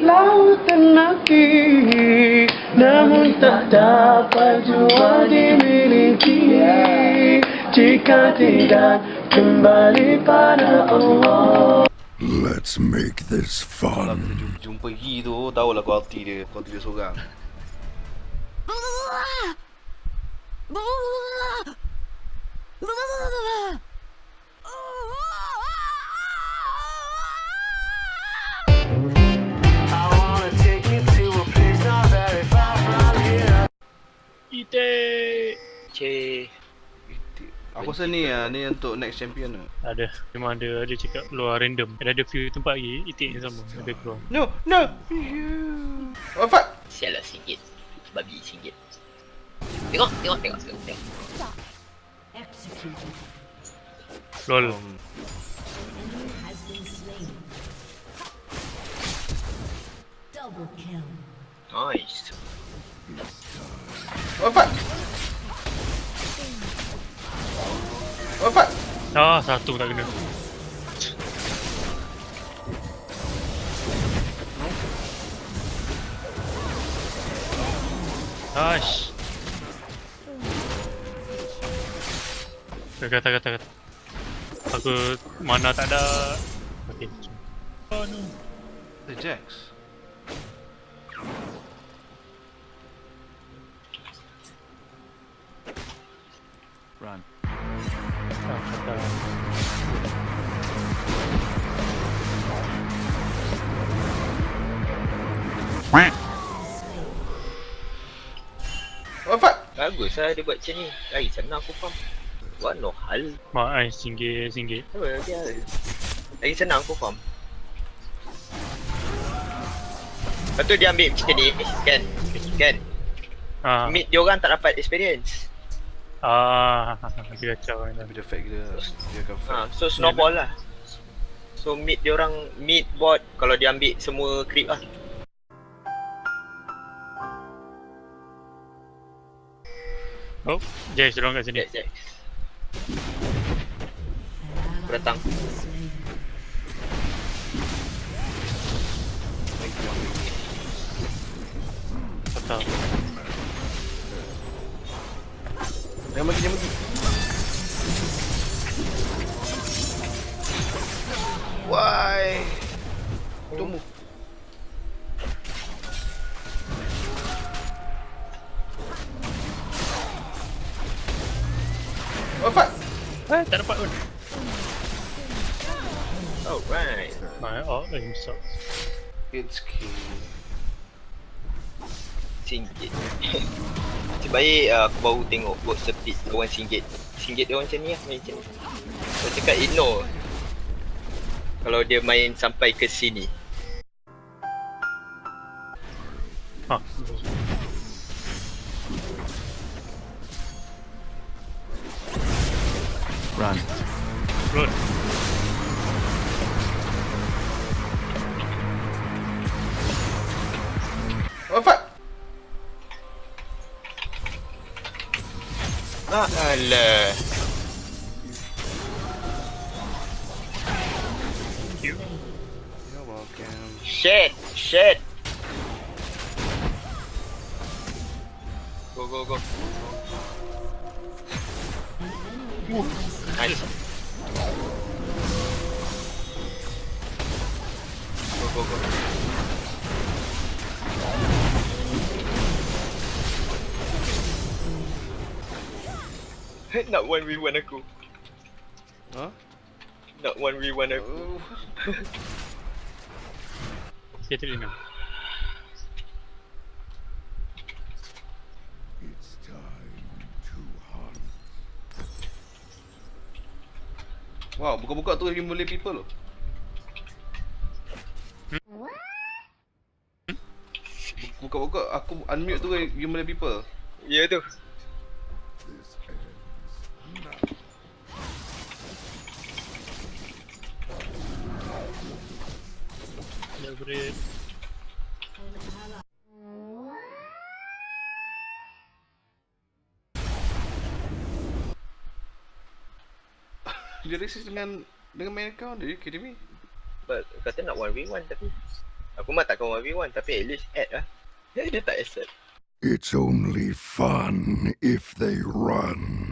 lautan mati Namun tak dapat jua dimiliki. Jika tidak kembali pada Allah. Let's make this Kalau fun. kita jumpa Yi tu Tahulah quality dia Quality dia seorang Cik. Aku rasa ni lah Ni untuk next champion lah Ada. Memang ada ada cakap keluar random. Ada ada few tempat lagi itik yang sama ada keluar. No No Oh fuck Sial lah singgit. Babi singgit. Tengok, tengok, tengok, tengok, tengok. Lol. um, Nice. Oh fuck Oh fuck Ah, satu tak kena. Ash. Kata kata kata. Aku mana tak ada. Okey. Oh no. The Jax Bagus lah dia buat macam ni. Lari sana aku faham. Buat no hal. Mak ai singgit singgit. Apa dia? Lagi senang aku faham. Lepas tu dia ambil macam ni kan? Kan? Ah. Mid dia orang tak dapat experience. Ah, dia kacau kan. Tapi dia fake dia Dia akan fake Ha, so snowball lah. So mid dia orang mid bot kalau dia ambil semua creep lah. Oh, Jax dorang kat sini. Jack Jack. Aku datang. Jangan mati jangan mati Why Tunggu Oh fuck Eh, tak dapat pun. Alright. My art aim sucks. It's key Singgit. Macam baik uh, aku baru tengok bot speed kawan singgit. Singgit dia orang macam ni lah main macam ni. Kau cakap ignore. Kalau dia main sampai ke sini. Ha. Run Run. Welcome Shit, shit. Go, go, go. Nice. Go, go, go. Nak 1v1 aku. Huh? Nak 1v1 aku. Oh. To hunt. Wow, buka-buka tu you boleh people loh. Buka-buka aku unmute tu you boleh people. Ya tu. Celebrate. Dia racist dengan dengan main account dia, kidding me? But, kata nak 1v1 tapi Aku mah takkan 1v1 tapi at least add lah. Dia, dia tak accept. It's only fun if they run.